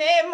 Name